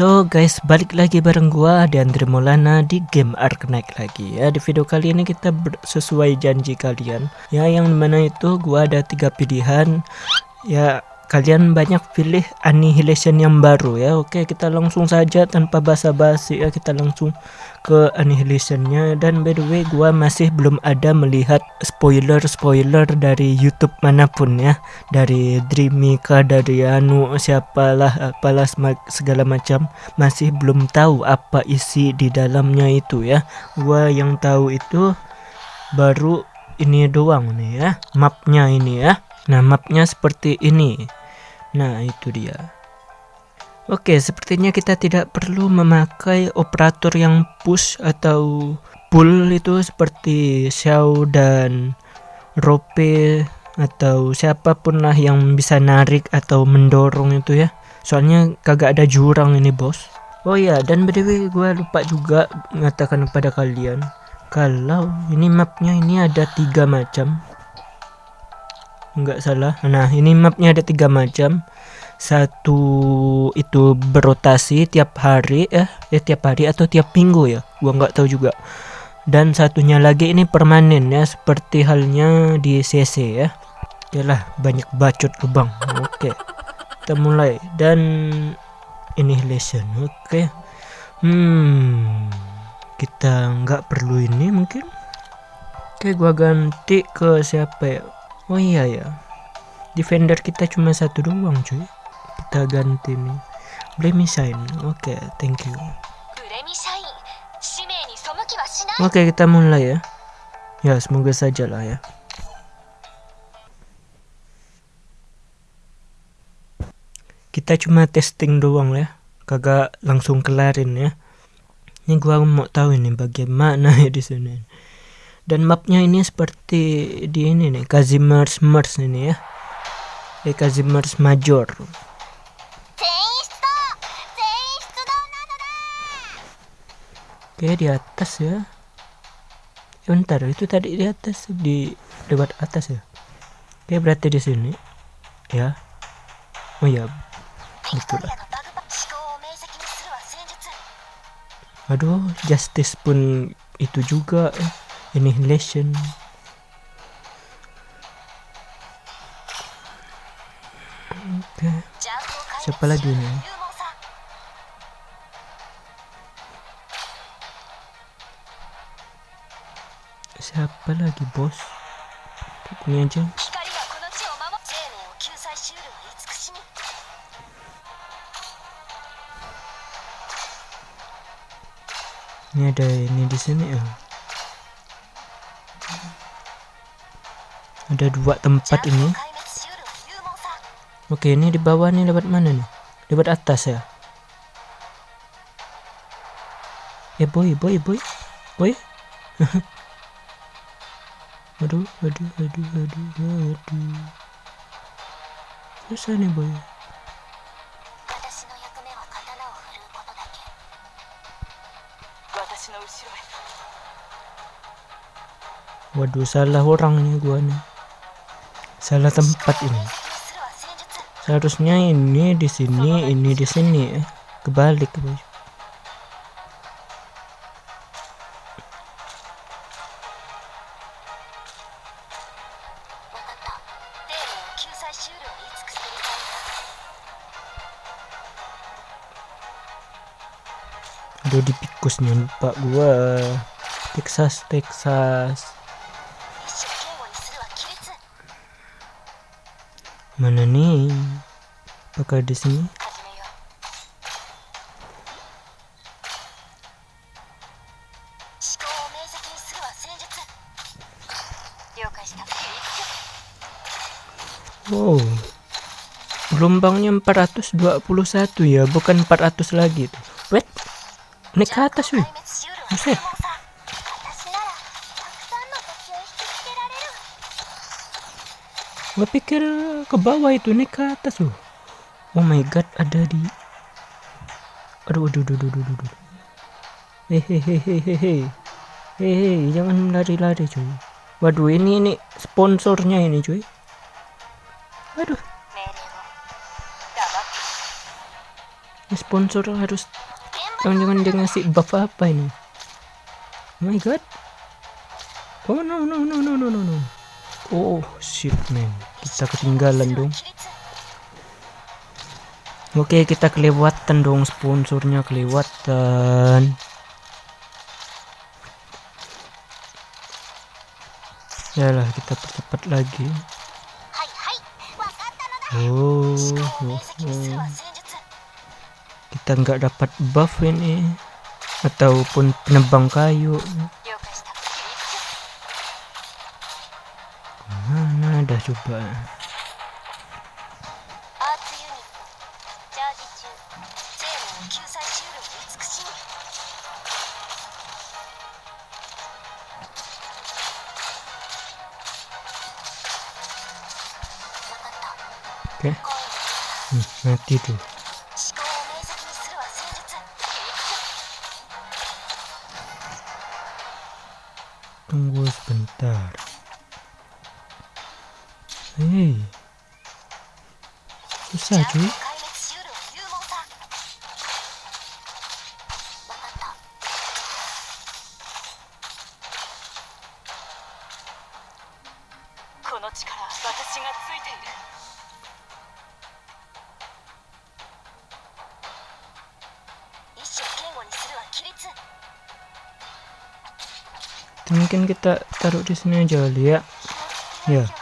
So guys, balik lagi bareng gua Andre Maulana di game Arknight lagi ya. Di video kali ini kita sesuai janji kalian. Ya, yang mana itu gua ada tiga pilihan. Ya, kalian banyak pilih annihilation yang baru ya. Oke kita langsung saja tanpa basa-basi ya. Kita langsung ke annihilationnya. Dan by the way gua masih belum ada melihat spoiler-spoiler dari YouTube mana pun ya. Dari Dreamika dari anu siapalah apalah segala macam. Masih belum tahu apa isi di dalamnya itu ya. Gua yang tahu itu baru ini doang nih ya. Mapnya ini ya. Nah mapnya seperti ini Nah, itu dia. Oke, sepertinya kita tidak perlu memakai operator yang push atau pull itu seperti Xiao dan Rope atau siapa pun lah yang bisa narik atau mendorong itu ya. Soalnya kagak ada jurang ini, bos. Oh iya, dan way gue lupa juga mengatakan kepada kalian kalau ini mapnya ini ada tiga macam nggak salah. Nah ini mapnya ada tiga macam. Satu itu berotasi tiap hari ya eh tiap hari atau tiap minggu ya? Gua nggak tahu juga. Dan satunya lagi ini permanen ya seperti halnya di CC ya. Yalah banyak bacot lubang. Oke kita mulai. Dan annihilation oke. Hmm kita nggak perlu ini mungkin. Oke gua ganti ke siapa ya oh iya ya defender kita cuma satu doang cuy. Kita ganti nih. Blame Shine oke okay, thank you. Oke okay, kita mulai ya. Ya semoga saja lah ya. Kita cuma testing doang ya. Kagak langsung kelarin ya. Ini gua mau tahu ini bagaimana ya di sini dan mapnya ini seperti di ini nih Kazimers Mers ini ya. Eh Kazimers Major. Oke di atas ya. ya bentar itu tadi di atas di lewat atas ya. Oke berarti di sini. Ya. Oh ya betul. Lah aduh justice pun itu juga eh annihilation oke okay. siapa lagi nih siapa lagi bos? Ini aja ini ada ini di sini ya ada dua tempat ini. Oke ini di bawah nih lewat mana nih? Lewat atas ya? Eh boy boy boy. Boy. Aduh aduh aduh aduh aduh susah nih boy. Waduh salah orang ini gua nih salah tempat ini. Seharusnya ini di sini ini di sini. Kebalik guys Aduh di pikusnya lupa gua. Texas Texas Mana nih? Apakah di sini? Wow. Gelombangnya 421 ya, bukan 400 lagi tuh. Wait. Naik ke atas, wih. Buset. Gue pikir ke bawah itu nih ke atas loh oh my god ada di aduh aduh aduh aduh aduh, aduh. hehehe hehehe jangan lari-lari cuy. Waduh ini ini sponsornya ini cuy. Waduh sponsor harus jangan-jangan dia ngasih buff apa ini? Oh my god. Oh no no no no no no oh shit man. Kita ketinggalan dong. Oke kita kelewatan dong sponsornya kelewatan. Yalah kita percepat lagi. Oh, oh, oh. kita nggak dapat buff ini. Ataupun penebang kayu kita coba Oke. Okay. Hmm, mati tuh. Tunggu sebentar. Hei. Susah cuy. mungkin kita taruh di sini aja lihat ya yeah.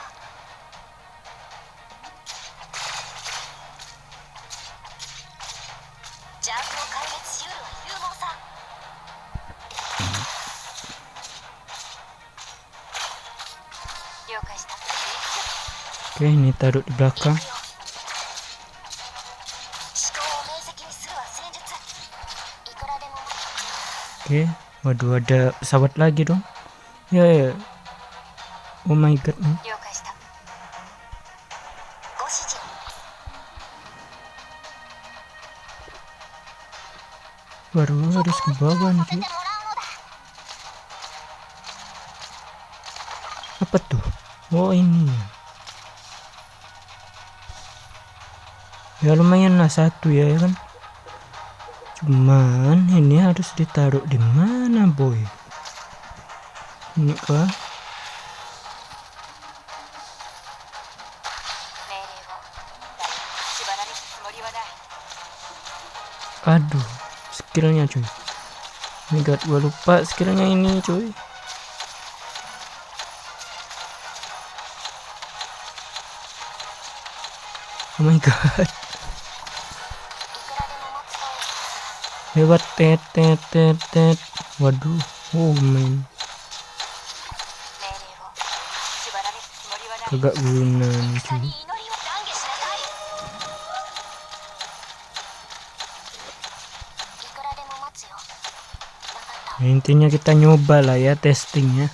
Oke, ini taruh di belakang. Oke, waduh ada pesawat lagi dong. Ya, ya. Oh my god. Baru harus ke bawah nih. Apa tuh? Oh ini. Ya lumayan lah satu ya kan. Cuman ini harus ditaruh di mana boy? ini kah aduh skillnya cuy ini god gua lupa skillnya ini cuy oh my god. Lewat tet tet tet tet. Waduh oh man. Kagak guna nih nah, intinya kita nyoba lah ya testingnya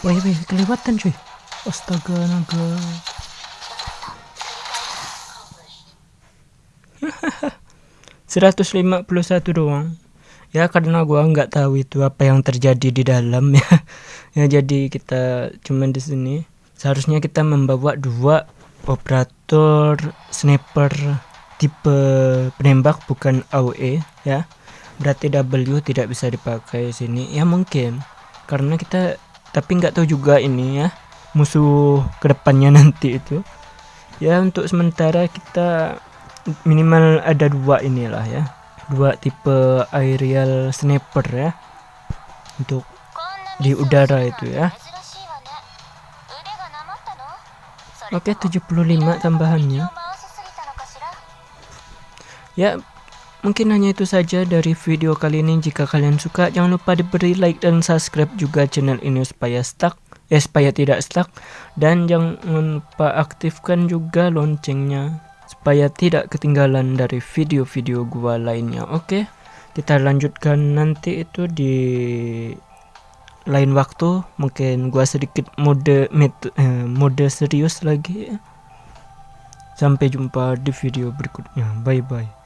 Wih, wih, kelewatan cuy. Astaga, naga. Seratus lima puluh satu doang. Ya karena gua nggak tahu itu apa yang terjadi di dalam ya. ya jadi kita cuman di sini. Seharusnya kita membawa dua operator sniper tipe penembak bukan AOE ya. Berarti W tidak bisa dipakai sini. Ya mungkin karena kita tapi nggak tahu juga ini ya musuh ke depannya nanti itu. Ya untuk sementara kita minimal ada dua inilah ya. Dua tipe aerial sniper ya. Untuk di udara itu ya. Oke 75 tambahannya. Ya Mungkin hanya itu saja dari video kali ini. Jika kalian suka, jangan lupa diberi like dan subscribe juga channel ini supaya stuck, eh supaya tidak stuck. Dan jangan lupa aktifkan juga loncengnya supaya tidak ketinggalan dari video-video gua lainnya. Oke, kita lanjutkan nanti itu di lain waktu. Mungkin gua sedikit mode met, eh, mode serius lagi. Sampai jumpa di video berikutnya. Bye bye.